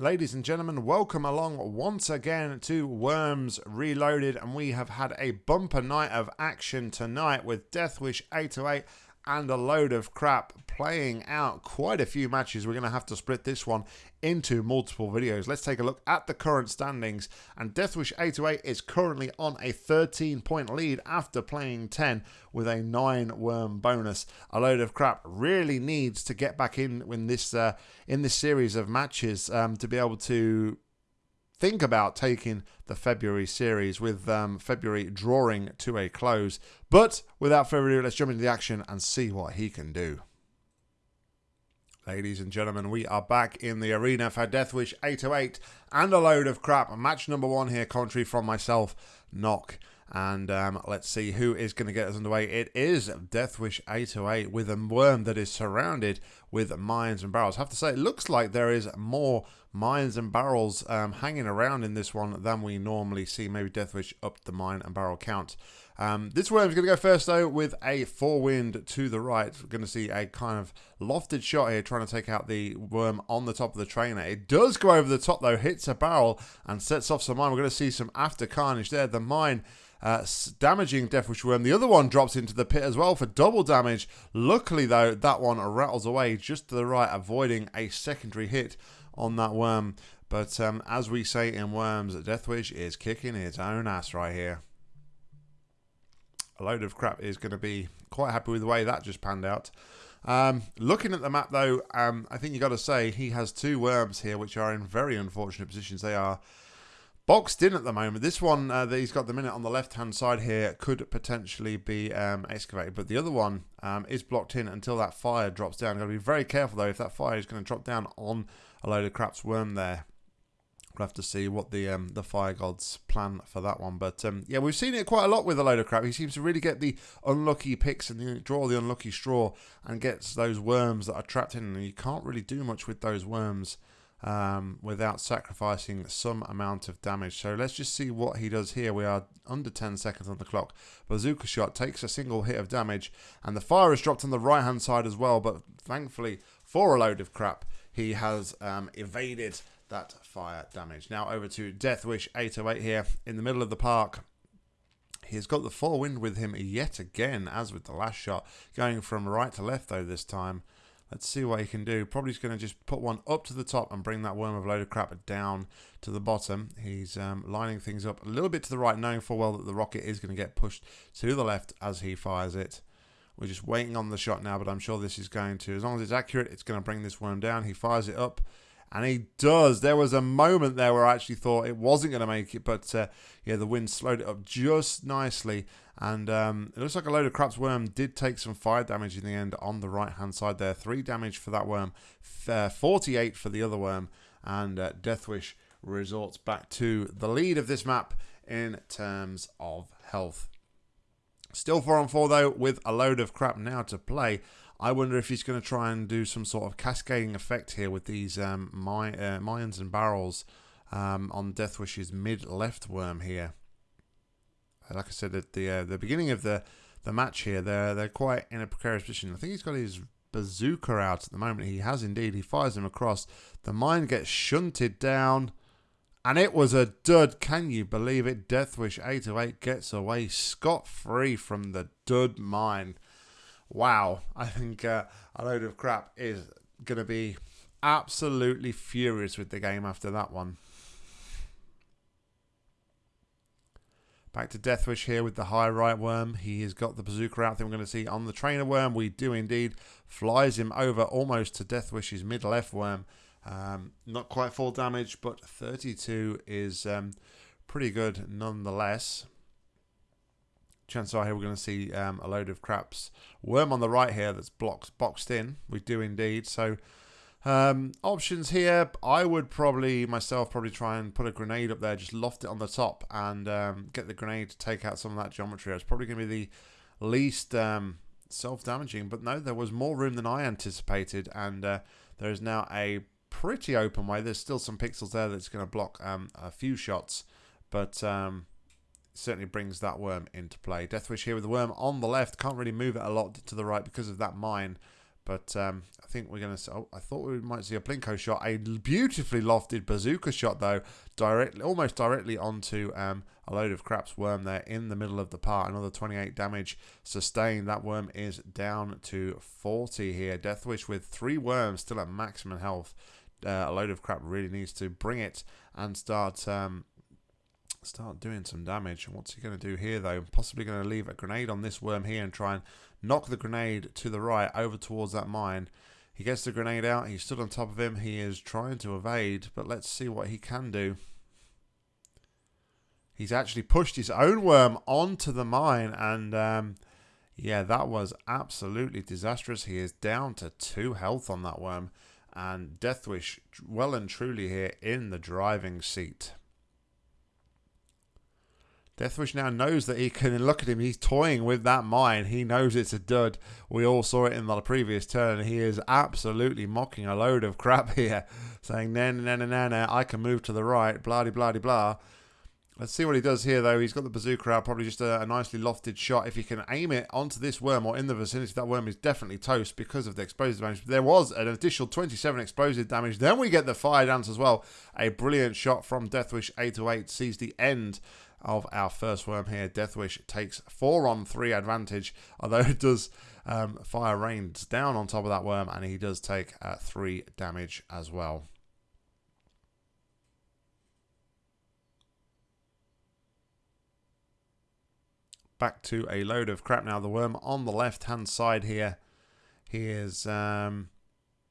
Ladies and gentlemen, welcome along once again to Worms Reloaded, and we have had a bumper night of action tonight with Deathwish 808 and a load of crap playing out quite a few matches. We're going to have to split this one into multiple videos. Let's take a look at the current standings. And Deathwish 808 is currently on a 13 point lead after playing 10 with a 9 worm bonus. A load of crap really needs to get back in in this uh, in this series of matches um, to be able to think about taking the February series with um, February drawing to a close. But without further ado, let's jump into the action and see what he can do. Ladies and gentlemen, we are back in the arena for Deathwish 808 and a load of crap. Match number one here, contrary from myself, Knock. And um, let's see who is going to get us underway. It is Deathwish 808 with a worm that is surrounded with mines and barrels. I have to say, it looks like there is more mines and barrels um, hanging around in this one than we normally see. Maybe Deathwish upped the mine and barrel count. Um, this worm's going to go first, though, with a four wind to the right. We're going to see a kind of lofted shot here, trying to take out the worm on the top of the trainer. It does go over the top, though, hits a barrel and sets off some mine. We're going to see some after carnage there. The mine uh, damaging Deathwish Worm. The other one drops into the pit as well for double damage. Luckily, though, that one rattles away just to the right, avoiding a secondary hit on that worm. But um, as we say in Worms, Deathwish is kicking its own ass right here. A load of crap is going to be quite happy with the way that just panned out. Um, looking at the map, though, um, I think you got to say he has two worms here, which are in very unfortunate positions. They are boxed in at the moment. This one uh, that he's got the minute on the left-hand side here could potentially be um, excavated, but the other one um, is blocked in until that fire drops down. Got to be very careful though if that fire is going to drop down on a load of crap's worm there. We'll have to see what the um, the fire gods plan for that one. But um, yeah, we've seen it quite a lot with a load of crap. He seems to really get the unlucky picks and the, draw the unlucky straw and gets those worms that are trapped in. And you can't really do much with those worms um, without sacrificing some amount of damage. So let's just see what he does here. We are under 10 seconds on the clock. Bazooka shot takes a single hit of damage, and the fire is dropped on the right hand side as well. But thankfully, for a load of crap, he has um, evaded that fire damage. Now over to Deathwish 808 here in the middle of the park. He's got the four wind with him yet again, as with the last shot, going from right to left though this time. Let's see what he can do. Probably going to just put one up to the top and bring that worm of load of crap down to the bottom. He's um, lining things up a little bit to the right, knowing full well that the rocket is going to get pushed to the left as he fires it. We're just waiting on the shot now, but I'm sure this is going to, as long as it's accurate, it's going to bring this worm down. He fires it up. And he does. There was a moment there where I actually thought it wasn't going to make it, but uh, yeah, the wind slowed it up just nicely. And um, it looks like a load of crap's worm did take some fire damage in the end on the right hand side there. Three damage for that worm, uh, 48 for the other worm, and uh, Deathwish resorts back to the lead of this map in terms of health. Still 4 on 4 though, with a load of crap now to play. I wonder if he's going to try and do some sort of cascading effect here with these um, my, uh, mines and barrels um, on Deathwish's mid left worm here. Like I said at the uh, the beginning of the the match here, they're they're quite in a precarious position. I think he's got his bazooka out at the moment. He has indeed. He fires him across. The mine gets shunted down. And it was a dud. Can you believe it? Deathwish 808 gets away scot free from the dud mine wow, I think uh, a load of crap is going to be absolutely furious with the game after that one. Back to Deathwish here with the high right worm. He has got the bazooka out. Think we're going to see on the trainer worm. We do indeed. Flies him over almost to Deathwish's mid left worm. Um, not quite full damage, but 32 is um, pretty good nonetheless chances are here we're going to see um, a load of craps. Worm on the right here that's blocked, boxed in. We do indeed. So um, options here, I would probably myself probably try and put a grenade up there, just loft it on the top and um, get the grenade to take out some of that geometry. It's probably going to be the least um, self-damaging, but no, there was more room than I anticipated, and uh, there is now a pretty open way. There's still some pixels there that's going to block um, a few shots, but um, certainly brings that worm into play. Deathwish here with the worm on the left. Can't really move it a lot to the right because of that mine. But um, I think we're going to. Oh, I thought we might see a Plinko shot, a beautifully lofted bazooka shot though, directly, almost directly onto um, a load of craps worm there in the middle of the part. Another 28 damage sustained. That worm is down to 40 here. Deathwish with three worms still at maximum health. Uh, a load of crap really needs to bring it and start um, start doing some damage. What's he going to do here, though? Possibly going to leave a grenade on this worm here and try and knock the grenade to the right over towards that mine. He gets the grenade out. He stood on top of him. He is trying to evade, but let's see what he can do. He's actually pushed his own worm onto the mine, and um, yeah, that was absolutely disastrous. He is down to two health on that worm, and Deathwish well and truly here in the driving seat. Deathwish now knows that he can look at him. He's toying with that mine. He knows it's a dud. We all saw it in the previous turn. He is absolutely mocking a load of crap here, saying, "No, no, no, no, no, I can move to the right." Blah, blah, blah, blah. Let's see what he does here, though. He's got the bazooka out, probably just a, a, nicely lofted shot. If he can aim it onto this worm or in the vicinity, that worm is definitely toast because of the explosive damage. There was an additional 27 explosive damage. Then we get the fire dance as well. A brilliant shot from Deathwish 808 sees the end of our first worm here. Deathwish takes four on three advantage, although it does um, fire rains down on top of that worm, and he does take uh, three damage as well. Back to a load of crap now. The worm on the left hand side here. He is um,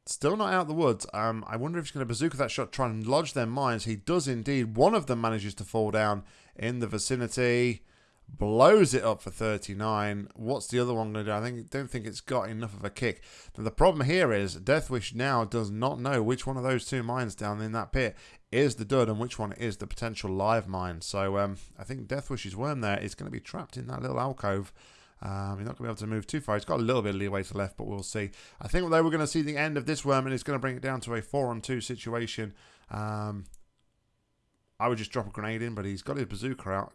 Still not out of the woods. Um, I wonder if he's going to bazooka that shot, try and lodge their mines. He does indeed. One of them manages to fall down in the vicinity. Blows it up for 39. What's the other one going to do? I think don't think it's got enough of a kick. The problem here is Deathwish now does not know which one of those two mines down in that pit is the dud and which one is the potential live mine. So um, I think Deathwish's worm there is going to be trapped in that little alcove um, he's not going to be able to move too far. He's got a little bit of leeway to left, but we'll see. I think though we're going to see the end of this worm, and it's going to bring it down to a four-on-two situation. Um, I would just drop a grenade in, but he's got his bazooka out.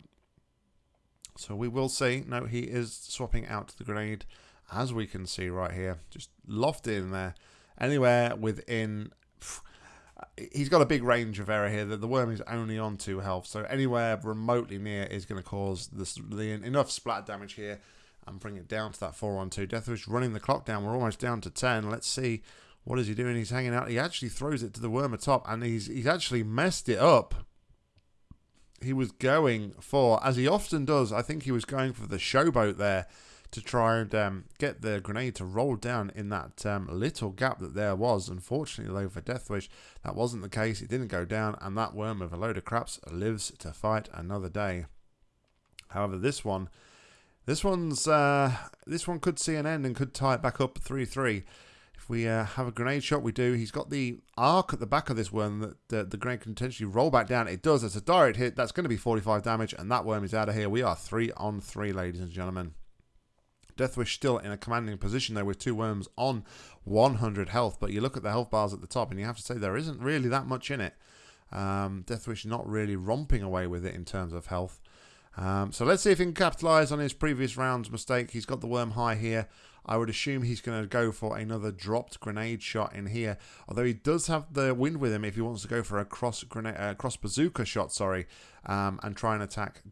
So we will see. No, he is swapping out the grenade, as we can see right here. Just lofted in there. Anywhere within... He's got a big range of error here. That the worm is only on 2 health, so anywhere remotely near is going to cause the, enough splat damage here and bring it down to that 4-1-2. Deathwish running the clock down. We're almost down to 10. Let's see what is he doing. He's hanging out. He actually throws it to the worm atop, and he's he's actually messed it up. He was going for, as he often does, I think he was going for the showboat there to try and um, get the grenade to roll down in that um, little gap that there was. Unfortunately, though, for Deathwish, that wasn't the case. It didn't go down, and that worm with a load of craps lives to fight another day. However, this one this one's uh, this one could see an end and could tie it back up 3-3. We uh, have a grenade shot, we do. He's got the arc at the back of this worm that uh, the grenade can potentially roll back down. It does. It's a direct hit. That's going to be 45 damage, and that worm is out of here. We are 3 on 3, ladies and gentlemen. Deathwish still in a commanding position there with two worms on 100 health. But you look at the health bars at the top, and you have to say there isn't really that much in it. Um, Deathwish not really romping away with it in terms of health. Um, so let's see if he can capitalise on his previous round's mistake. He's got the worm high here. I would assume he's going to go for another dropped grenade shot in here. Although he does have the wind with him if he wants to go for a cross grenade, uh, cross bazooka shot, sorry, um, and try and attack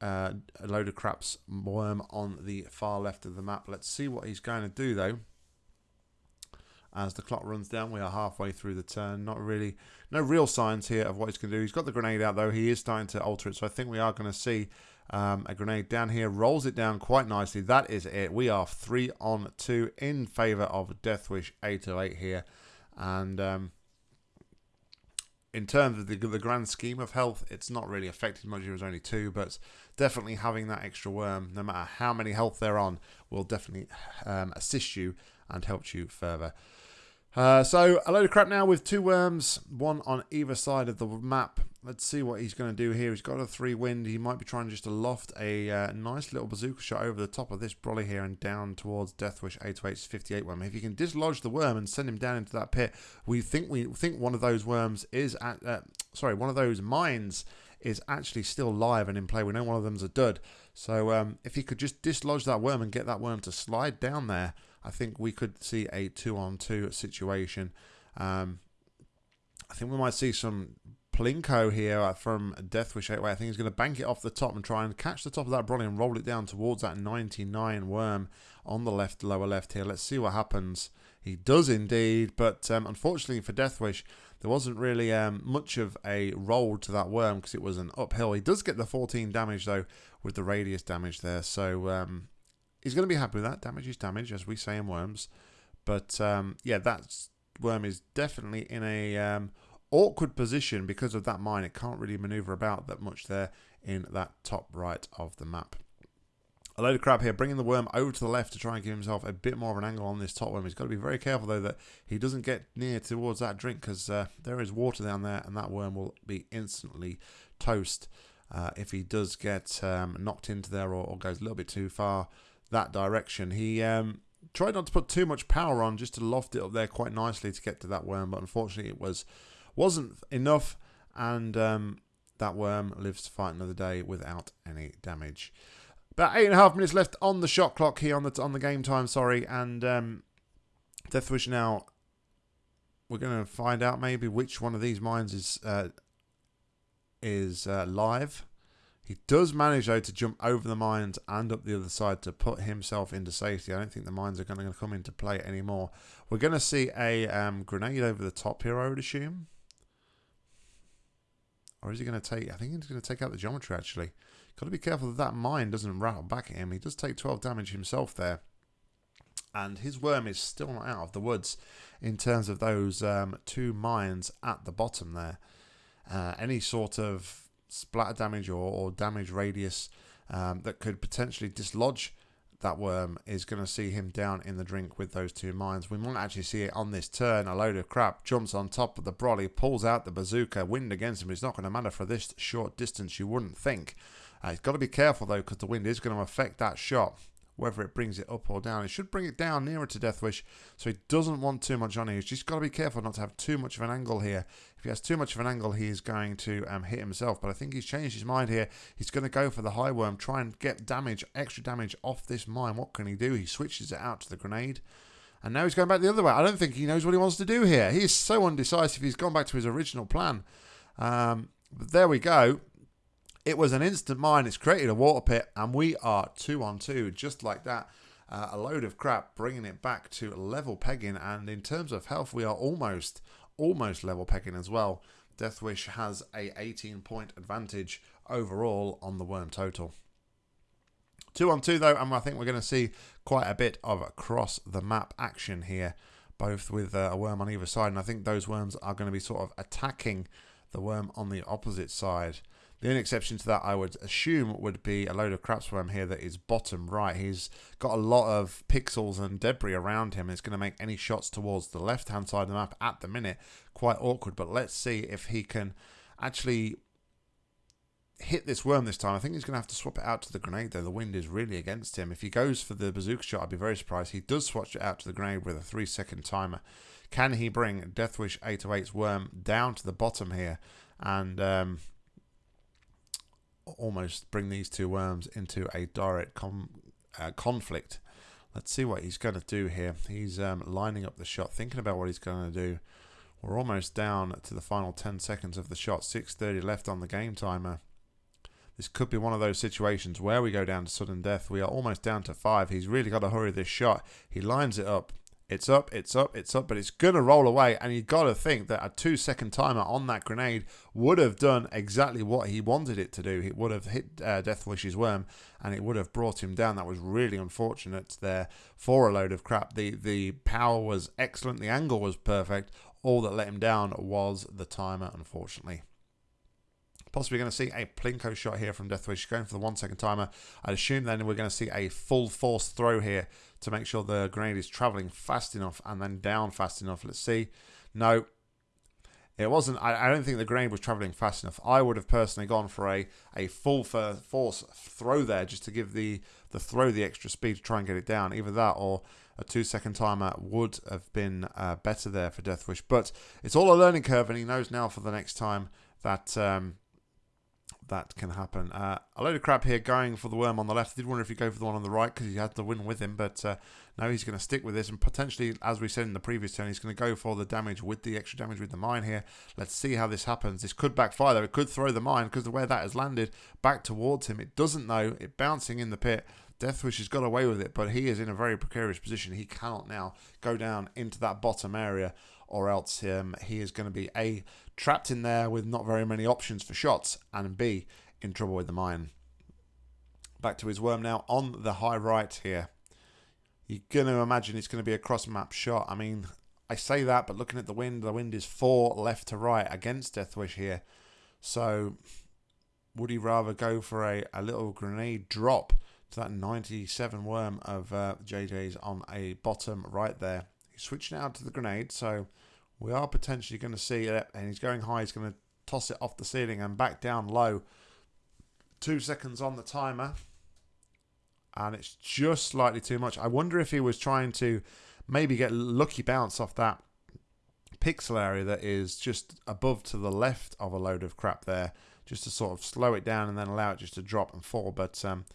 uh, a load of craps worm on the far left of the map. Let's see what he's going to do though. As the clock runs down, we are halfway through the turn. Not really, no real signs here of what he's going to do. He's got the grenade out though. He is starting to alter it, so I think we are going to see um, a grenade down here. Rolls it down quite nicely. That is it. We are three on two in favour of Deathwish 808 here. And um, in terms of the, the grand scheme of health, it's not really affected much. It was only two, but definitely having that extra worm, no matter how many health they're on, will definitely um, assist you and help you further. Uh, so a load of crap now with two worms, one on either side of the map. Let's see what he's going to do here. He's got a three wind. He might be trying just to loft a uh, nice little bazooka shot over the top of this brolly here and down towards Deathwish 828's 58 worm. If you can dislodge the worm and send him down into that pit, we think we think one of those worms is at uh, sorry one of those mines is actually still live and in play. We know one of them's a dud. So um, if he could just dislodge that worm and get that worm to slide down there I think we could see a two on two situation. Um, I think we might see some Plinko here from Deathwish 8 way. I think he's going to bank it off the top and try and catch the top of that Brolly and roll it down towards that 99 worm on the left, lower left here. Let's see what happens. He does indeed, but um, unfortunately for Deathwish, there wasn't really um, much of a roll to that worm because it was an uphill. He does get the 14 damage though with the radius damage there, so um, he's going to be happy with that. Damage is damage, as we say in worms. But um, yeah, that worm is definitely in a um, awkward position because of that mine. It can't really maneuver about that much there in that top right of the map. A load of crap here, bringing the worm over to the left to try and give himself a bit more of an angle on this top worm. He's got to be very careful, though, that he doesn't get near towards that drink because uh, there is water down there and that worm will be instantly toast uh, if he does get um, knocked into there or, or, goes a little bit too far that direction. He um, tried not to put too much power on just to loft it up there quite nicely to get to that worm, but unfortunately it was wasn't enough, and um, that worm lives to fight another day without any damage. About eight and a half minutes left on the shot clock here on the on the game time. Sorry, and um, Deathwish now. We're going to find out maybe which one of these mines is uh, is uh, live. He does manage though to jump over the mines and up the other side to put himself into safety. I don't think the mines are going to come into play anymore. We're going to see a um, grenade over the top here, I would assume. Or is he going to take... I think he's going to take out the geometry, actually. Got to be careful that that mine doesn't rattle back at him. He does take 12 damage himself there. And his worm is still not out of the woods in terms of those um, two mines at the bottom there. Uh, any sort of splatter damage or, or damage radius um, that could potentially dislodge that worm is going to see him down in the drink with those two mines. We might actually see it on this turn. A load of crap jumps on top of the brolly, pulls out the bazooka, wind against him. It's not going to matter for this short distance, you wouldn't think. Uh, he's got to be careful though, because the wind is going to affect that shot whether it brings it up or down. It should bring it down nearer to Deathwish, so he doesn't want too much on it. He's just got to be careful not to have too much of an angle here. If he has too much of an angle, he is going to um, hit himself. But I think he's changed his mind here. He's going to go for the high worm, try and get damage, extra damage off this mine. What can he do? He switches it out to the grenade. And now he's going back the other way. I don't think he knows what he wants to do here. He is so undecisive. He's gone back to his original plan. Um, but there we go. It was an instant mine. It's created a water pit, and we are two on two, just like that. Uh, a load of crap, bringing it back to level pegging. And in terms of health, we are almost almost level pegging as well. Deathwish has a 18 point advantage overall on the worm total. Two on two though, and I think we're going to see quite a bit of across the map action here, both with uh, a worm on either side. And I think those worms are going to be sort of attacking the worm on the opposite side. The only exception to that, I would assume, would be a load of crapsworm here that is bottom right. He's got a lot of pixels and debris around him. It's going to make any shots towards the left-hand side of the map at the minute quite awkward. But let's see if he can actually hit this worm this time. I think he's going to have to swap it out to the grenade, though. The wind is really against him. If he goes for the bazooka shot, I'd be very surprised. He does switch it out to the grenade with a three-second timer. Can he bring Deathwish 808's worm down to the bottom here? And... Um, almost bring these two worms into a direct uh, conflict. Let's see what he's going to do here. He's um, lining up the shot, thinking about what he's going to do. We're almost down to the final 10 seconds of the shot. 6.30 left on the game timer. This could be one of those situations where we go down to sudden death. We are almost down to five. He's really got to hurry this shot. He lines it up. It's up, it's up, it's up, but it's going to roll away. And you've got to think that a two second timer on that grenade would have done exactly what he wanted it to do. It would have hit uh, Deathwish's worm and it would have brought him down. That was really unfortunate there for a load of crap. The, the power was excellent, the angle was perfect. All that let him down was the timer, unfortunately. Possibly going to see a Plinko shot here from Deathwish going for the one second timer. I'd assume then we're going to see a full force throw here to make sure the grenade is traveling fast enough and then down fast enough. Let's see. No, it wasn't. I, I, don't think the grenade was traveling fast enough. I would have personally gone for a, a full force throw there just to give the, the throw the extra speed to try and get it down. Either that or a two second timer would have been uh, better there for Deathwish. But it's all a learning curve, and he knows now for the next time that um, that can happen. Uh, a load of crap here going for the worm on the left. I did wonder if he'd go for the one on the right because he had the win with him, but uh, no, he's going to stick with this and potentially, as we said in the previous turn, he's going to go for the damage with the extra damage with the mine here. Let's see how this happens. This could backfire though. It could throw the mine because the way that has landed back towards him. It doesn't though. It bouncing in the pit. Deathwish has got away with it, but he is in a very precarious position. He cannot now go down into that bottom area or else um, he is going to be A, trapped in there with not very many options for shots, and B, in trouble with the mine. Back to his worm now on the high right here. You're going to imagine it's going to be a cross map shot. I mean, I say that, but looking at the wind, the wind is four left to right against Deathwish here. So, would he rather go for a, a little grenade drop to that 97 worm of uh, JJ's on a bottom right there? Switching out to the grenade, so we are potentially going to see it, and he's going high. He's going to toss it off the ceiling and back down low. Two seconds on the timer, and it's just slightly too much. I wonder if he was trying to maybe get lucky bounce off that pixel area that is just above to the left of a load of crap there, just to sort of slow it down and then allow it just to drop and fall. But um,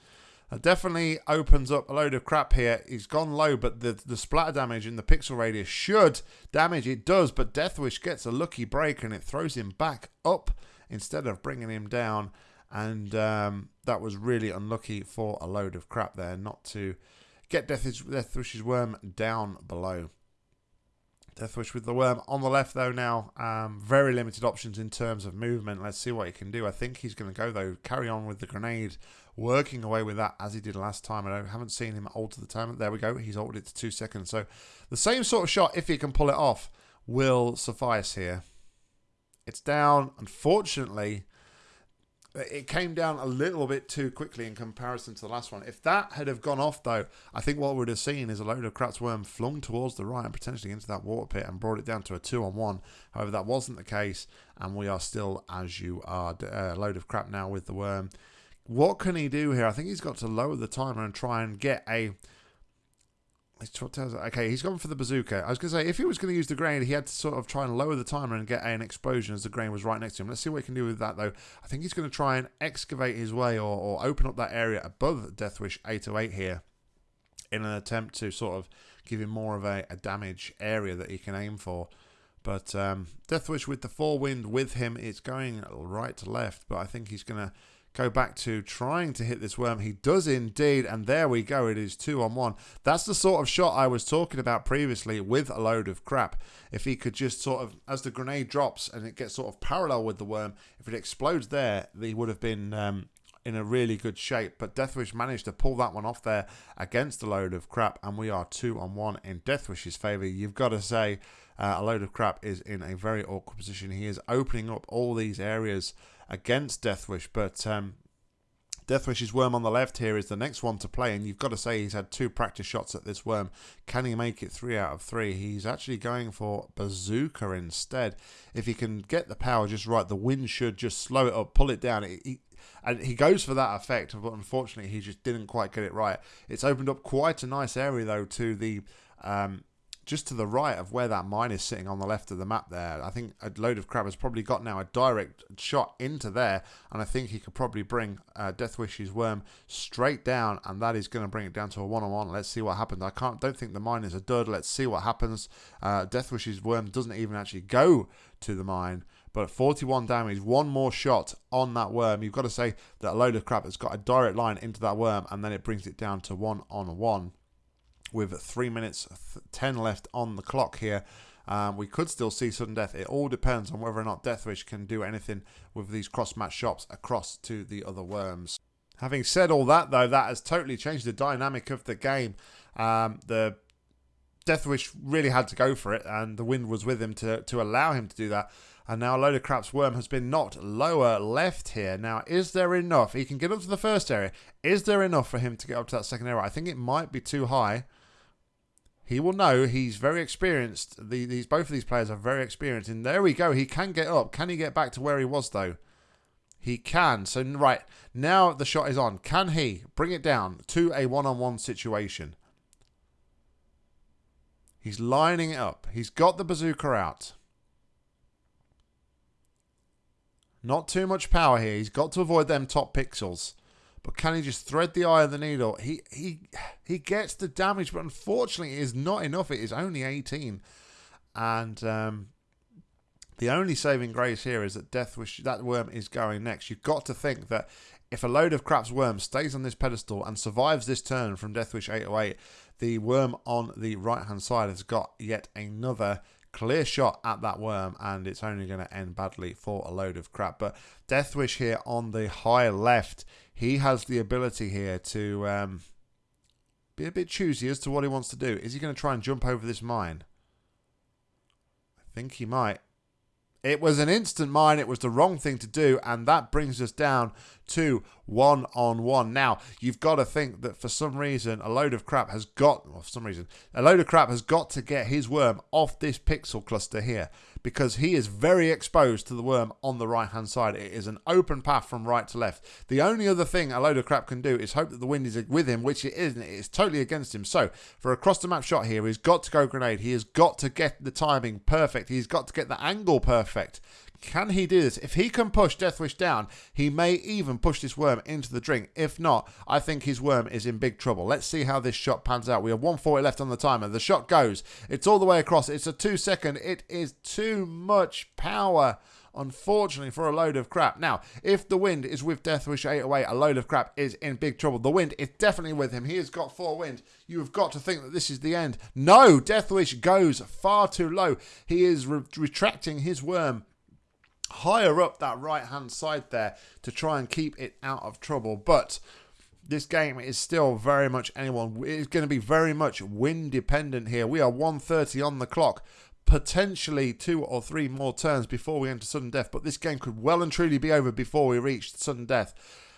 it definitely opens up a load of crap here. He's gone low, but the, the splatter damage in the pixel radius should damage. It does, but Deathwish gets a lucky break and it throws him back up instead of bringing him down. And um, that was really unlucky for a load of crap there, not to get Deathwish, Deathwish's worm down below. Deathwish with the worm on the left though now. Um, very limited options in terms of movement. Let's see what he can do. I think he's going to go though. Carry on with the grenade. Working away with that as he did last time. I haven't seen him alter the time. There we go. He's altered it to two seconds. So the same sort of shot, if he can pull it off, will suffice here. It's down. Unfortunately, it came down a little bit too quickly in comparison to the last one. If that had have gone off, though, I think what we would have seen is a load of crap's worm flung towards the right and potentially into that water pit and brought it down to a two on one. However, that wasn't the case, and we are still as you are. A uh, load of crap now with the worm. What can he do here? I think he's got to lower the timer and try and get a Okay, he's gone for the bazooka. I was going to say, if he was going to use the grain, he had to sort of try and lower the timer and get an explosion as the grain was right next to him. Let's see what he can do with that, though. I think he's going to try and excavate his way or, or open up that area above Deathwish 808 here in an attempt to sort of give him more of a, a damage area that he can aim for. But um, Deathwish with the four wind with him, it's going right to left, but I think he's going to go back to trying to hit this worm. He does indeed, and there we go. It is two on one. That's the sort of shot I was talking about previously with a load of crap. If he could just sort of, as the grenade drops and it gets sort of parallel with the worm, if it explodes there, he would have been um, in a really good shape. But Deathwish managed to pull that one off there against a load of crap, and we are two on one in Deathwish's favour. You've got to say, uh, a load of crap is in a very awkward position. He is opening up all these areas against Deathwish, but um, Deathwish's worm on the left here is the next one to play, and you've got to say he's had two practice shots at this worm. Can he make it three out of three? He's actually going for bazooka instead. If he can get the power just right, the wind should just slow it up, pull it down. And he goes for that effect, but unfortunately he just didn't quite get it right. It's opened up quite a nice area though to the um, just to the right of where that mine is sitting on the left of the map there. I think a load of crap has probably got now a direct shot into there, and I think he could probably bring uh, Deathwish's worm straight down, and that is going to bring it down to a one-on-one. Let's see what happens. I can't, don't think the mine is a dud. Let's see what happens. Uh, Deathwish's worm doesn't even actually go to the mine, but 41 damage, one more shot on that worm. You've got to say that a load of crap has got a direct line into that worm, and then it brings it down to one on one with three minutes ten left on the clock here. Um, we could still see sudden death. It all depends on whether or not Deathwish can do anything with these cross-match shops across to the other worms. Having said all that, though, that has totally changed the dynamic of the game. Um, the Deathwish really had to go for it, and the wind was with him to, to allow him to do that. And now a load of crap's worm has been knocked lower left here. Now, is there enough? He can get up to the first area. Is there enough for him to get up to that second area? I think it might be too high he will know he's very experienced. The, these both of these players are very experienced. And there we go. He can get up. Can he get back to where he was though? He can. So right now the shot is on. Can he bring it down to a one-on-one situation? He's lining it up. He's got the bazooka out. Not too much power here. He's got to avoid them top pixels. But can he just thread the eye of the needle? He he he gets the damage, but unfortunately it is not enough. It is only 18. And um, the only saving grace here is that Deathwish, that worm is going next. You've got to think that if a load of craps worm stays on this pedestal and survives this turn from Deathwish 808, the worm on the right hand side has got yet another clear shot at that worm and it's only going to end badly for a load of crap. But Deathwish here on the high left, he has the ability here to um, be a bit choosy as to what he wants to do. Is he going to try and jump over this mine? I think he might. It was an instant mine. It was the wrong thing to do. And that brings us down to one on one. Now, you've got to think that for some reason, a load of crap has got, for some reason, a load of crap has got to get his worm off this pixel cluster here because he is very exposed to the worm on the right hand side. It is an open path from right to left. The only other thing a load of crap can do is hope that the wind is with him, which it isn't. It is totally against him. So, for a cross the map shot here, he's got to go grenade. He has got to get the timing perfect. He's got to get the angle perfect. Can he do this? If he can push Deathwish down, he may even push this worm into the drink. If not, I think his worm is in big trouble. Let's see how this shot pans out. We have 140 left on the timer. The shot goes. It's all the way across. It's a two second. It is too much power unfortunately for a load of crap. Now, if the wind is with Deathwish 808, a load of crap is in big trouble. The wind is definitely with him. He has got four wind. You have got to think that this is the end. No, Deathwish goes far too low. He is re retracting his worm higher up that right hand side there to try and keep it out of trouble. But this game is still very much anyone. It's going to be very much win dependent here. We are 130 on the clock. Potentially two or three more turns before we enter sudden death, but this game could well and truly be over before we reach sudden death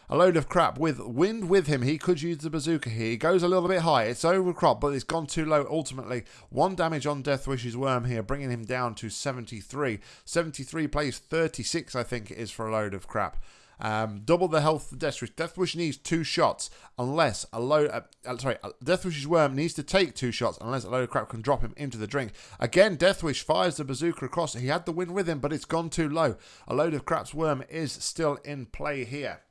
a load of crap with wind with him. He could use the bazooka here. He goes a little bit high. It's overcrop, but it's gone too low ultimately. One damage on Deathwish's worm here, bringing him down to 73. 73 plays 36, I think it is for a load of crap. Um, double the health of Deathwish. Deathwish needs two shots unless a load. Uh, uh, sorry, uh, Deathwish's worm needs to take two shots unless a load of crap can drop him into the drink. Again, Deathwish fires the bazooka across. He had the win with him, but it's gone too low. A load of crap's worm is still in play here.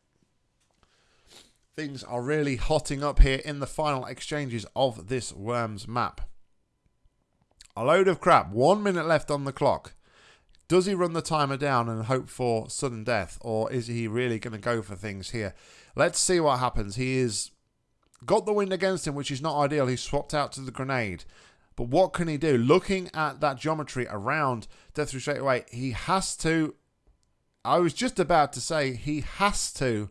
Things are really hotting up here in the final exchanges of this Worms map. A load of crap. One minute left on the clock. Does he run the timer down and hope for sudden death? Or is he really going to go for things here? Let's see what happens. He is got the wind against him, which is not ideal. He swapped out to the grenade. But what can he do? Looking at that geometry around Deathwish 808, he has to... I was just about to say he has to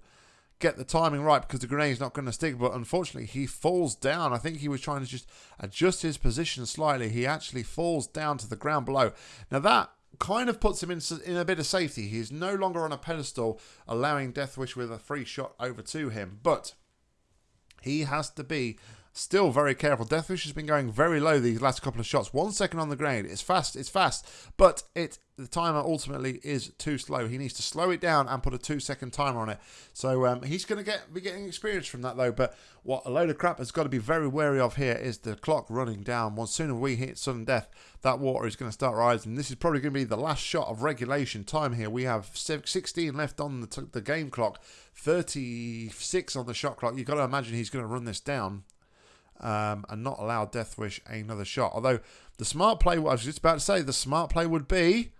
get the timing right because the grenade's not going to stick. But unfortunately, he falls down. I think he was trying to just adjust his position slightly. He actually falls down to the ground below. Now that kind of puts him in, in a bit of safety. He is no longer on a pedestal, allowing Deathwish with a free shot over to him. But he has to be Still very careful. Deathwish has been going very low these last couple of shots. One second on the grenade. It's fast. It's fast. But it the timer ultimately is too slow. He needs to slow it down and put a two second timer on it. So um, he's going to get be getting experience from that though. But what a load of crap has got to be very wary of here is the clock running down. Once sooner we hit sudden death, that water is going to start rising. This is probably going to be the last shot of regulation time here. We have 16 left on the, the game clock, 36 on the shot clock. You've got to imagine he's going to run this down um, and not allow Deathwish another shot. Although the smart play, what I was just about to say, the smart play would be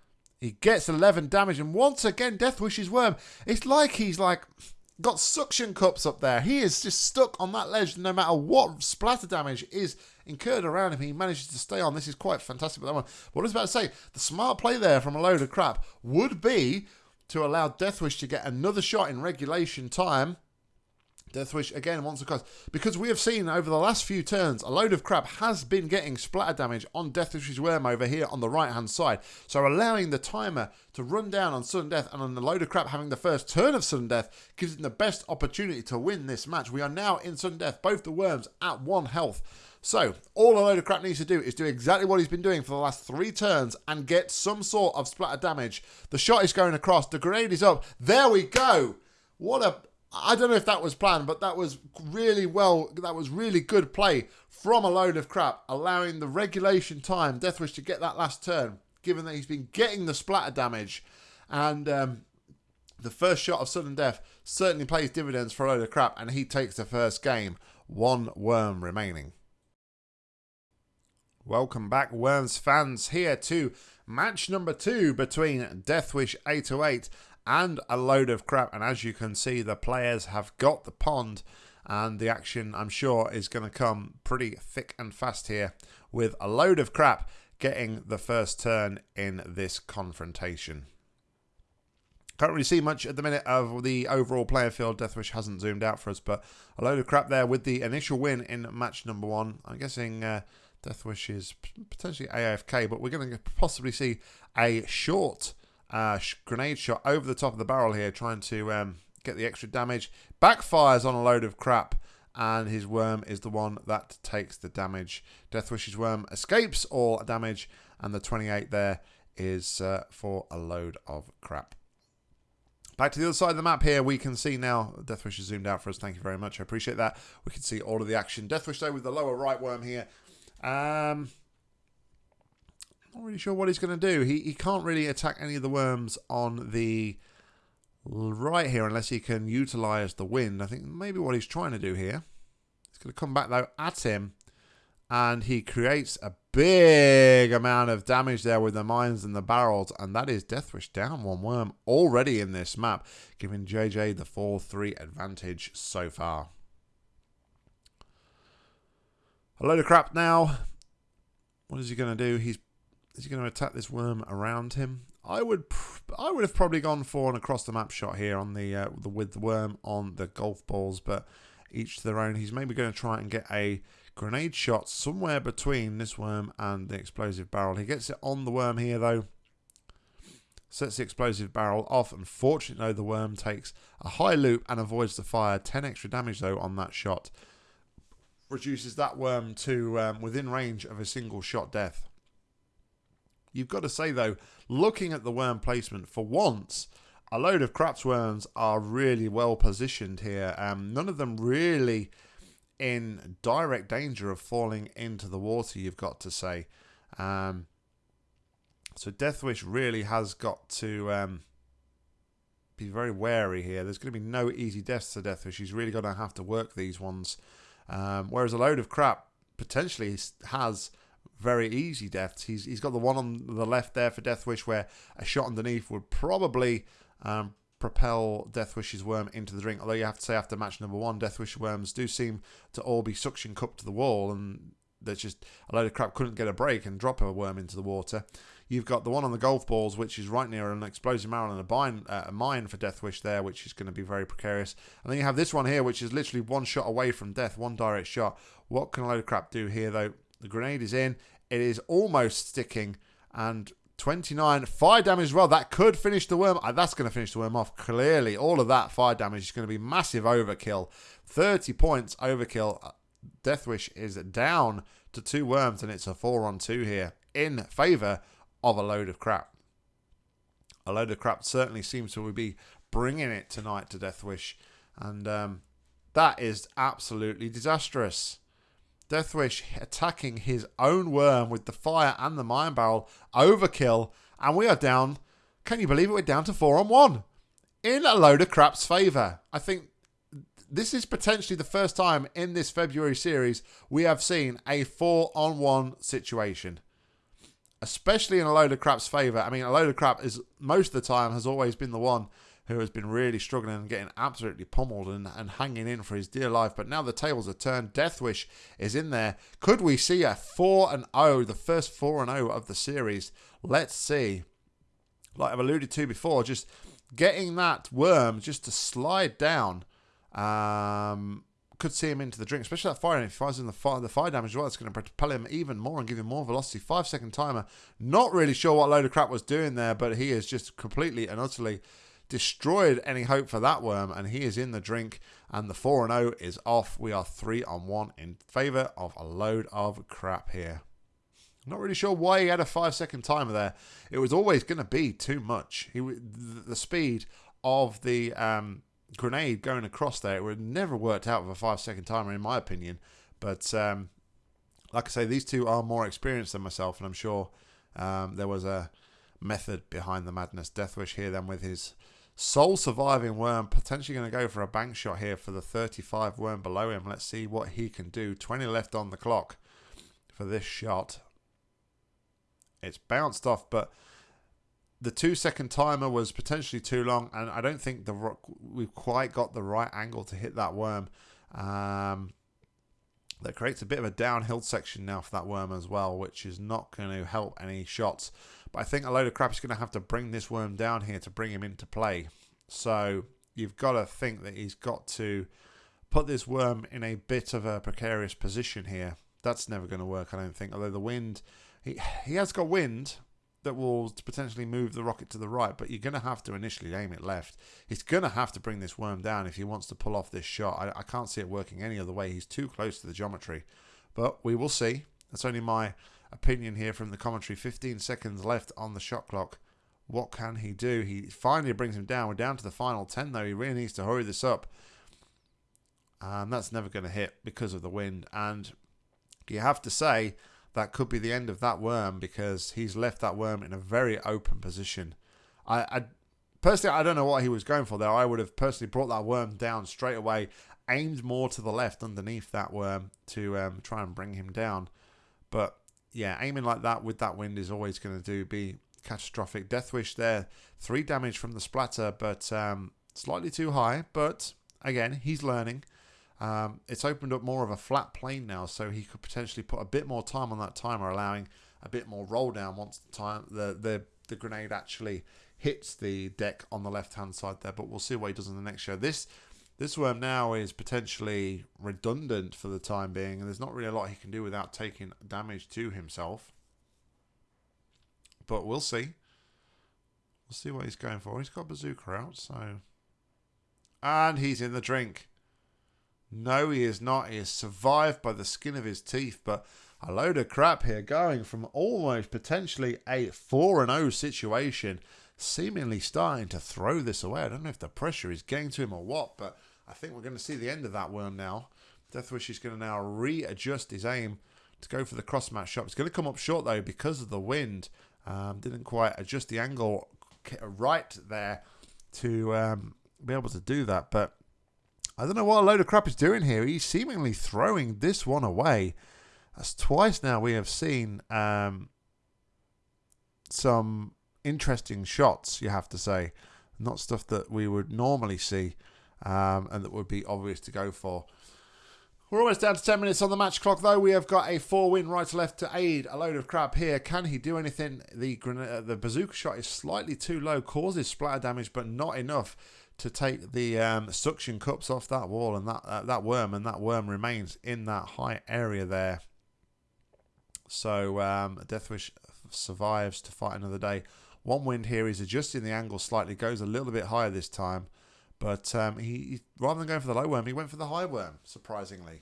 he gets 11 damage, and once again, Deathwish's worm. It's like he's like got suction cups up there. He is just stuck on that ledge no matter what splatter damage is incurred around him. He manages to stay on. This is quite fantastic. But that one, what I was about to say, the smart play there from a load of crap would be to allow Deathwish to get another shot in regulation time Deathwish again once across. Because we have seen over the last few turns, a load of crap has been getting splatter damage on Deathwish's worm over here on the right hand side. So allowing the timer to run down on sudden death and on the load of crap having the first turn of sudden death gives him the best opportunity to win this match. We are now in sudden death, both the worms at one health. So, all a load of crap needs to do is do exactly what he's been doing for the last three turns and get some sort of splatter damage. The shot is going across, the grenade is up. There we go. What a I don't know if that was planned, but that was really well, that was really good play from a load of crap, allowing the regulation time, Deathwish, to get that last turn, given that he's been getting the splatter damage. And um, The first shot of sudden death certainly pays dividends for a load of crap, and he takes the first game. One worm remaining. Welcome back, Worms fans, here to match number two between Deathwish 808 and a load of crap. And as you can see, the players have got the pond, and the action, I'm sure, is going to come pretty thick and fast here with a load of crap getting the first turn in this confrontation. Can't really see much at the minute of the overall player field. Deathwish hasn't zoomed out for us, but a load of crap there with the initial win in match number one. I'm guessing uh, Deathwish is potentially AFK, but we're going to possibly see a short uh, grenade shot over the top of the barrel here, trying to um, get the extra damage. Backfires on a load of crap, and his worm is the one that takes the damage. Deathwish's worm escapes all damage, and the 28 there is uh, for a load of crap. Back to the other side of the map here, we can see now, Deathwish is zoomed out for us, thank you very much, I appreciate that. We can see all of the action. Deathwish though with the lower right worm here. Um, not really sure what he's going to do. He, he can't really attack any of the worms on the right here unless he can utilise the wind. I think maybe what he's trying to do here. He's going to come back though at him and he creates a big amount of damage there with the mines and the barrels, and that is Deathwish down one worm already in this map, giving JJ the 4-3 advantage so far. A load of crap now. What is he going to do? He's is he going to attack this worm around him? I would I would have probably gone for an across the map shot here on the uh, the with the worm on the golf balls, but each to their own. He's maybe going to try and get a Grenade shot somewhere between this worm and the explosive barrel. He gets it on the worm here, though. Sets the explosive barrel off. Unfortunately, though, the worm takes a high loop and avoids the fire. 10 extra damage, though, on that shot. Reduces that worm to um, within range of a single shot death. You've got to say, though, looking at the worm placement, for once, a load of craps worms are really well positioned here. Um, none of them really in direct danger of falling into the water, you've got to say. Um, so Deathwish really has got to um, be very wary here. There's going to be no easy deaths to Deathwish. He's really going to have to work these ones. Um, whereas a load of crap potentially has very easy deaths. He's he's got the one on the left there for Deathwish where a shot underneath would probably um, propel Deathwish's worm into the drink. Although you have to say after match number one, Deathwish worms do seem to all be suction cupped to the wall, and there's just a load of crap couldn't get a break and drop a worm into the water. You've got the one on the golf balls, which is right near an explosive barrel and a mine, uh, a mine for Deathwish there, which is going to be very precarious. And then you have this one here, which is literally one shot away from death, one direct shot. What can a load of crap do here, though? The grenade is in. It is almost sticking, and 29 fire damage as well. That could finish the worm. Uh, that's going to finish the worm off. Clearly, all of that fire damage is going to be massive overkill. 30 points overkill. Uh, Deathwish is down to two worms, and it's a four on two here in favour of a load of crap. A load of crap certainly seems to be bringing it tonight to Deathwish, and um, that is absolutely disastrous. Deathwish attacking his own worm with the fire and the mine barrel. Overkill. And we are down. Can you believe it? We're down to four on one. In a load of crap's favour. I think this is potentially the first time in this February series we have seen a four on one situation. Especially in a load of crap's favour. I mean, a load of crap is most of the time has always been the one who has been really struggling and getting absolutely pummeled and, and hanging in for his dear life. But now the tables are turned. Deathwish is in there. Could we see a 4 and 0, the first 4 and 0 of the series? Let's see. Like I've alluded to before, just getting that worm just to slide down. Um, could see him into the drink, especially that fire. And if he fires in the fire, the fire damage as well, it's going to propel him even more and give him more velocity. Five second timer. Not really sure what load of crap was doing there, but he is just completely and utterly destroyed any hope for that worm, and he is in the drink. And the 4 0 is off. We are 3 on 1 in favour of a load of crap here. Not really sure why he had a five second timer there. It was always going to be too much. He the speed of the um, grenade going across there it would never worked out with a five second timer in my opinion. But um, like I say, these two are more experienced than myself, and I'm sure um, there was a method behind the madness. Deathwish here then with his Sole surviving worm, potentially going to go for a bank shot here for the 35 worm below him. Let's see what he can do. 20 left on the clock for this shot. It's bounced off, but the two second timer was potentially too long, and I don't think the we've quite got the right angle to hit that worm. Um, that creates a bit of a downhill section now for that worm as well, which is not going to help any shots. But I think a load of crap is going to have to bring this worm down here to bring him into play. So you've got to think that he's got to put this worm in a bit of a precarious position here. That's never going to work, I don't think. Although the wind, he, he has got wind, that will potentially move the rocket to the right, but you're going to have to initially aim it left. He's going to have to bring this worm down if he wants to pull off this shot. I, I can't see it working any other way. He's too close to the geometry, but we will see. That's only my opinion here from the commentary. 15 seconds left on the shot clock. What can he do? He finally brings him down. We're down to the final 10, though. He really needs to hurry this up. And that's never going to hit because of the wind. And you have to say that could be the end of that worm because he's left that worm in a very open position. I, I personally, I don't know what he was going for there. I would have personally brought that worm down straight away, aimed more to the left underneath that worm to um, try and bring him down. But yeah, aiming like that with that wind is always going to do be catastrophic. Deathwish there, three damage from the splatter, but um, slightly too high. But again, he's learning. Um, it's opened up more of a flat plane now, so he could potentially put a bit more time on that timer, allowing a bit more roll down once the time the the, the grenade actually hits the deck on the left hand side there. But we'll see what he does in the next show. This this worm now is potentially redundant for the time being, and there's not really a lot he can do without taking damage to himself. But we'll see. We'll see what he's going for. He's got bazooka out, so and he's in the drink. No, he is not. He has survived by the skin of his teeth, but a load of crap here going from almost potentially a 4 0 situation, seemingly starting to throw this away. I don't know if the pressure is getting to him or what, but I think we're going to see the end of that worm now. Deathwish is going to now readjust his aim to go for the cross match shot. It's going to come up short though because of the wind. Um, didn't quite adjust the angle right there to um, be able to do that, but I don't know what a load of crap is doing here. He's seemingly throwing this one away. That's twice now we have seen um, some interesting shots, you have to say. Not stuff that we would normally see um, and that would be obvious to go for. We're almost down to 10 minutes on the match clock, though. We have got a four win right to left to aid. A load of crap here. Can he do anything? The, uh, the bazooka shot is slightly too low, causes splatter damage, but not enough to take the um, suction cups off that wall and that uh, that worm, and that worm remains in that high area there. So um, Deathwish survives to fight another day. One wind here is adjusting the angle slightly, goes a little bit higher this time, but um, he rather than going for the low worm, he went for the high worm. Surprisingly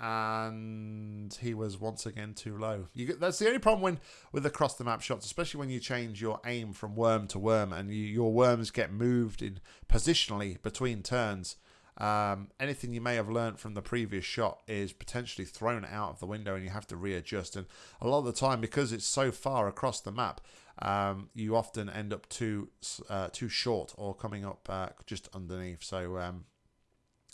and he was once again too low. You, that's the only problem when with across the map shots, especially when you change your aim from worm to worm and you, your worms get moved in positionally between turns. Um, anything you may have learned from the previous shot is potentially thrown out of the window and you have to readjust. And a lot of the time, because it's so far across the map, um, you often end up too uh, too short or coming up uh, just underneath. So um,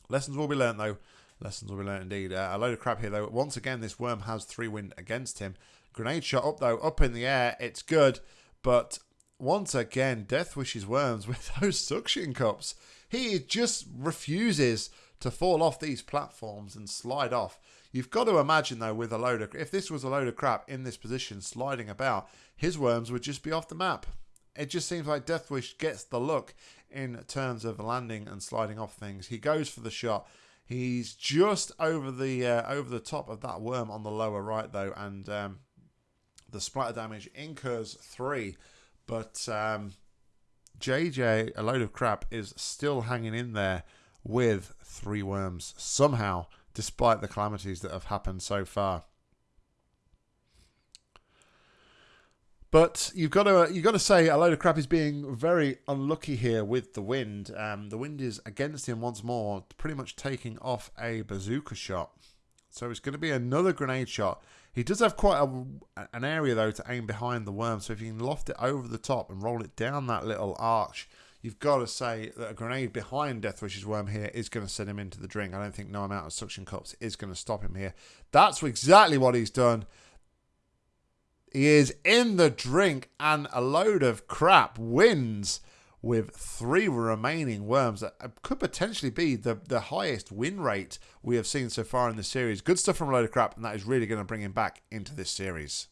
lessons will be learned though. Lessons will be learned indeed. Uh, a load of crap here, though. Once again, this worm has three wind against him. Grenade shot up, though, up in the air. It's good. But once again, Deathwish's worms with those suction cups. He just refuses to fall off these platforms and slide off. You've got to imagine, though, with a load of... If this was a load of crap in this position sliding about, his worms would just be off the map. It just seems like Deathwish gets the look in terms of landing and sliding off things. He goes for the shot He's just over the uh, over the top of that worm on the lower right though, and um, the splatter damage incurs three, but um, JJ, a load of crap, is still hanging in there with three worms somehow, despite the calamities that have happened so far. But you've got to you've got to say a load of crap is being very unlucky here with the wind. Um, the wind is against him once more, pretty much taking off a bazooka shot. So it's going to be another grenade shot. He does have quite a, an area though to aim behind the worm. So if you can loft it over the top and roll it down that little arch, you've got to say that a grenade behind Deathwish's worm here is going to send him into the drink. I don't think no amount of suction cups is going to stop him here. That's exactly what he's done. He is in the drink and a load of crap wins with three remaining worms that uh, could potentially be the, the highest win rate we have seen so far in the series. Good stuff from a load of crap, and that is really going to bring him back into this series.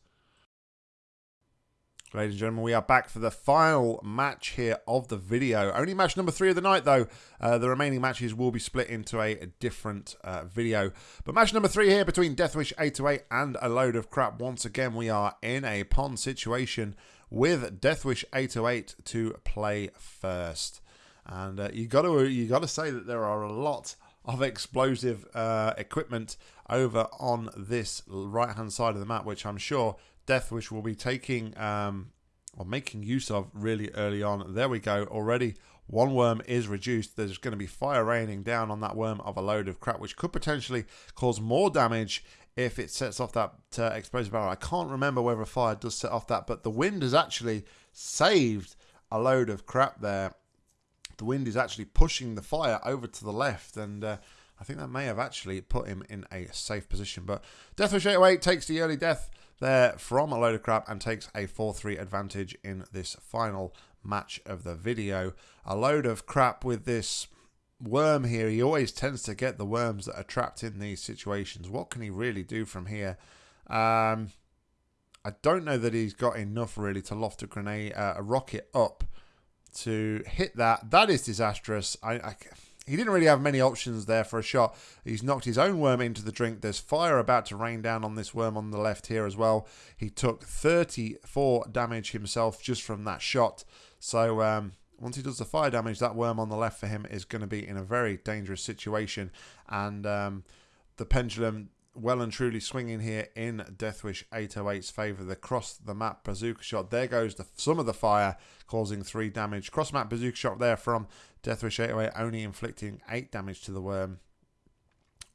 Ladies and gentlemen, we are back for the final match here of the video. Only match number three of the night, though. Uh, the remaining matches will be split into a, different uh, video. But match number three here between Deathwish 808 and a load of crap. Once again, we are in a pond situation with Deathwish 808 to play first. And uh, you got to you got to say that there are a lot of explosive uh, equipment over on this right hand side of the map, which I'm sure Deathwish will be taking um, or making use of really early on. There we go. Already one worm is reduced. There's going to be fire raining down on that worm of a load of crap, which could potentially cause more damage if it sets off that uh, explosive barrel. I can't remember whether a fire does set off that, but the wind has actually saved a load of crap there. The wind is actually pushing the fire over to the left, and uh, I think that may have actually put him in a safe position. But Deathwish 808 takes the early death there from a load of crap and takes a 4-3 advantage in this final match of the video. A load of crap with this worm here. He always tends to get the worms that are trapped in these situations. What can he really do from here? Um, I don't know that he's got enough really to loft a grenade, uh, a rocket up to hit that. That is disastrous. I, I he didn't really have many options there for a shot. He's knocked his own worm into the drink. There's fire about to rain down on this worm on the left here as well. He took 34 damage himself just from that shot. So um, once he does the fire damage, that worm on the left for him is going to be in a very dangerous situation. And um, the pendulum well and truly swinging here in Deathwish 808's favour. The cross the map bazooka shot. There goes the, some of the fire, causing three damage. Cross map bazooka shot there from Deathwish 808, only inflicting eight damage to the worm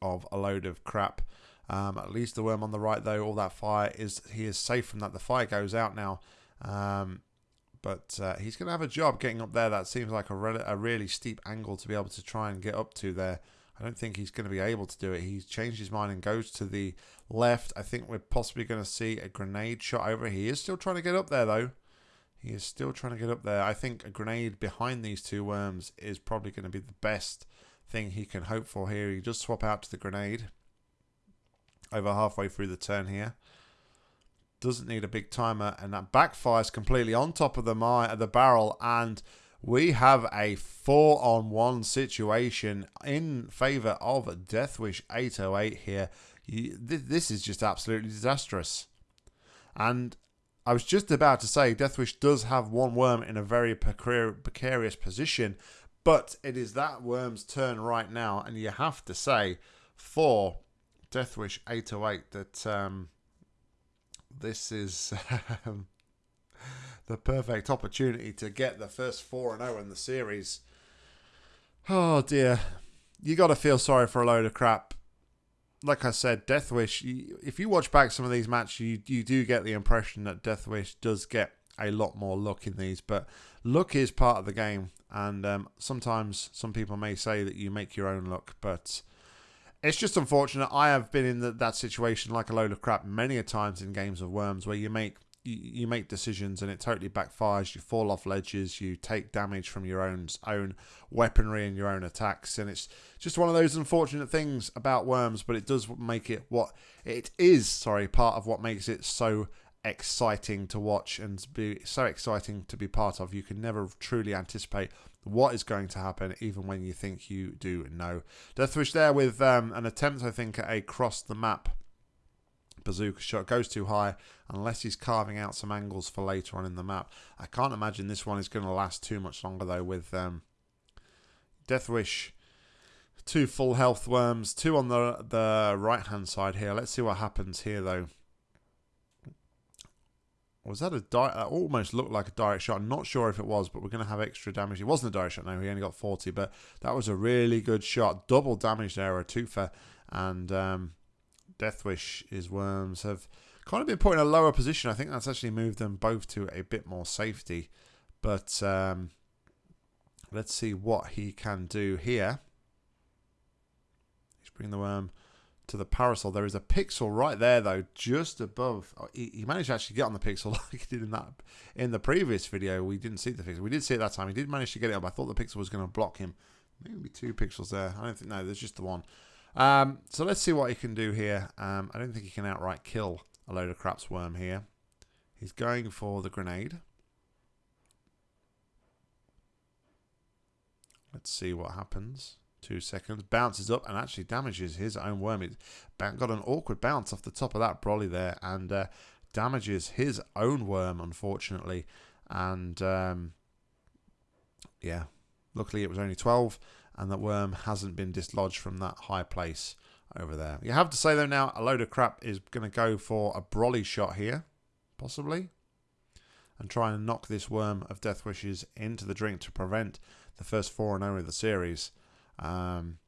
of a load of crap. Um, at least the worm on the right, though, all that fire is he is safe from that. The fire goes out now. Um, but uh, he's going to have a job getting up there. That seems like a, re a really steep angle to be able to try and get up to there. I don't think he's going to be able to do it. He's changed his mind and goes to the left. I think we're possibly going to see a grenade shot over. He is still trying to get up there, though. He is still trying to get up there. I think a grenade behind these two worms is probably going to be the best thing he can hope for here. He does swap out to the grenade over halfway through the turn here. Doesn't need a big timer, and that backfires completely on top of the, the barrel and we have a four on one situation in favor of Deathwish 808 here. this is just absolutely disastrous. And I was just about to say Deathwish does have one worm in a very precarious position, but it is that worm's turn right now, and you have to say for Deathwish 808 that um, this is um, the perfect opportunity to get the first 4 and 0 in the series. Oh dear. You got to feel sorry for a load of crap. Like I said, Deathwish, if you watch back some of these matches, you, you do get the impression that Deathwish does get a lot more luck in these, but luck is part of the game. And um, sometimes some people may say that you make your own luck, but it's just unfortunate. I have been in the, that situation like a load of crap many a times in games of Worms where you make you, you make decisions and it totally backfires. You fall off ledges. You take damage from your own own weaponry and your own attacks, and it's just one of those unfortunate things about worms. But it does make it what it is. Sorry, part of what makes it so exciting to watch and be so exciting to be part of. You can never truly anticipate what is going to happen, even when you think you do know. Deathwish there with um, an attempt, I think, at a cross the map bazooka shot goes too high unless he's carving out some angles for later on in the map. I can't imagine this one is going to last too much longer though with um, Deathwish. Two full health worms, two on the the right hand side here. Let's see what happens here though. Was that a direct? That almost looked like a direct shot. I'm not sure if it was, but we're going to have extra damage. It wasn't a direct shot. No, he only got 40, but that was a really good shot. Double damage there, a twofer, and um, Deathwish is Worms have kind of been put in a lower position. I think that's actually moved them both to a bit more safety. But um, Let's see what he can do here. He's bringing the worm to the parasol. There is a pixel right there, though, just above. Oh, he, he, managed to actually get on the pixel like he did in that in the previous video. We didn't see the pixel. We did see it that time. He did manage to get it up. I thought the pixel was going to block him. Maybe two pixels there. I don't think. No, there's just the one. Um, so let's see what he can do here. Um, I don't think he can outright kill a load of craps worm here. He's going for the grenade. Let's see what happens. Two seconds. Bounces up and actually damages his own worm. It got an awkward bounce off the top of that brolly there and uh, damages his own worm, unfortunately. And um, yeah, luckily it was only 12 and that worm hasn't been dislodged from that high place over there. You have to say, though, now a load of crap is going to go for a brolly shot here, possibly, and try and knock this worm of Deathwish's into the drink to prevent the first 4 and 0 of the series. Um,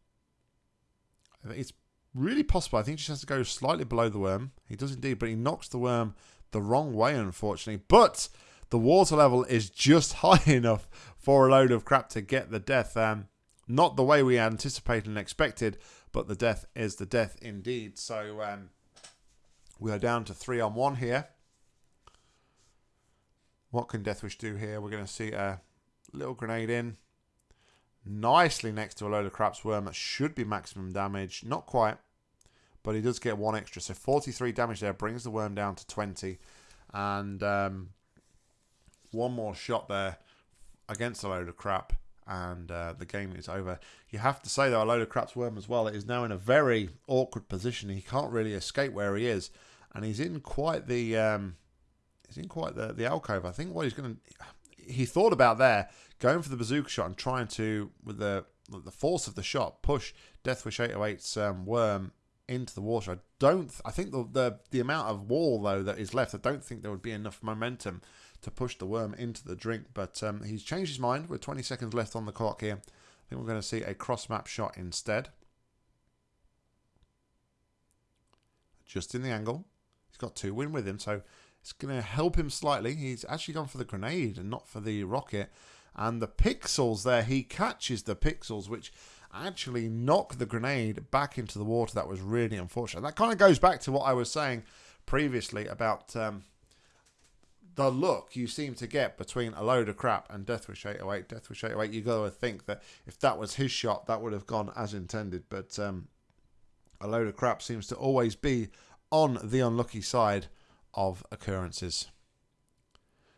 it's really possible. I think he just has to go slightly below the worm. He does indeed, but he knocks the worm the wrong way, unfortunately. But the water level is just high enough for a load of crap to get the death. Um, not the way we anticipated and expected, but the death is the death indeed. So um, we are down to three on one here. What can Deathwish do here? We're going to see a little grenade in nicely next to a load of craps worm that should be maximum damage. Not quite, but he does get one extra. So 43 damage there brings the worm down to 20. And um, one more shot there against a load of crap. And uh, the game is over. You have to say, though, a load of craps worm as well is now in a very awkward position. He can't really escape where he is. And he's in quite the... Um, he's in quite the, the alcove. I think what he's going to he thought about there going for the bazooka shot and trying to with the the force of the shot push Deathwish 808's um, worm into the water. I don't. I think the, the the amount of wall though that is left. I don't think there would be enough momentum to push the worm into the drink. But um, he's changed his mind. With 20 seconds left on the clock here, I think we're going to see a cross map shot instead. Just in the angle. He's got two win with him, so it's going to help him slightly. He's actually gone for the grenade and not for the rocket. And the pixels there, he catches the pixels, which actually knock the grenade back into the water. That was really unfortunate. That kind of goes back to what I was saying previously about um, the look you seem to get between a load of crap and Death Deathwish 808. Deathwish 808, you got to think that if that was his shot, that would have gone as intended. But um, a load of crap seems to always be on the unlucky side of occurrences.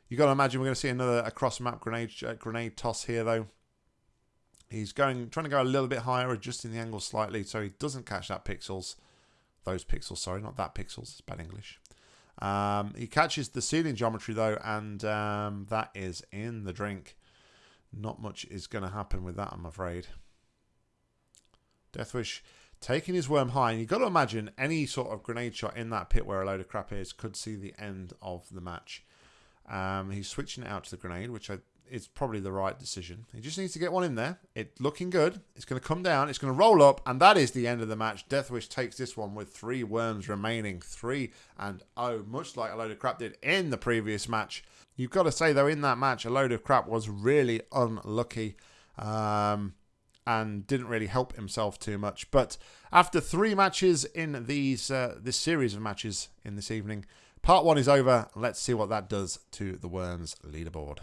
You've got to imagine we're going to see another across map grenade uh, grenade toss here though. He's going trying to go a little bit higher, adjusting the angle slightly so he doesn't catch that pixels. Those pixels, sorry, not that pixels. It's bad English. Um, he catches the ceiling geometry though, and um, that is in the drink. Not much is going to happen with that, I'm afraid. Deathwish taking his worm high. And you've got to imagine any sort of grenade shot in that pit where a load of crap is could see the end of the match. Um, he's switching it out to the grenade, which I, is probably the right decision. He just needs to get one in there. It's looking good. It's going to come down. It's going to roll up, and that is the end of the match. Deathwish takes this one with three worms remaining. Three and oh, much like a load of crap did in the previous match. You've got to say, though, in that match, a load of crap was really unlucky. Um, and didn't really help himself too much. But after three matches in these uh, this series of matches in this evening, part one is over. Let's see what that does to the Worms leaderboard.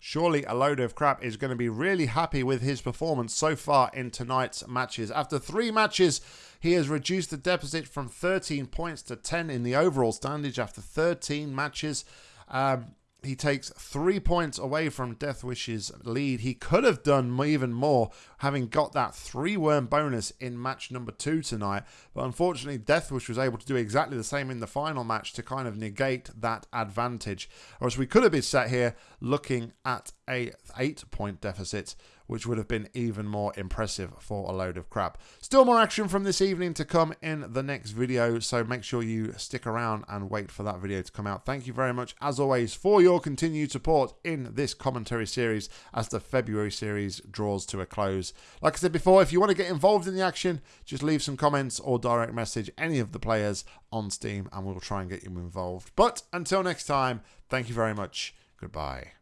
Surely a load of crap is going to be really happy with his performance so far in tonight's matches. After three matches, he has reduced the deficit from 13 points to 10 in the overall standings after 13 matches. Um, he takes three points away from Deathwish's lead. He could have done even more, having got that three worm bonus in match number two tonight. But unfortunately, Deathwish was able to do exactly the same in the final match to kind of negate that advantage. Or we could have been sat here looking at a eight point deficit which would have been even more impressive for a load of crap. Still more action from this evening to come in the next video, so make sure you stick around and wait for that video to come out. Thank you very much, as always, for your continued support in this commentary series as the February series draws to a close. Like I said before, if you want to get involved in the action, just leave some comments or direct message any of the players on Steam and we'll try and get you involved. But until next time, thank you very much. Goodbye.